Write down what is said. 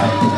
Bye.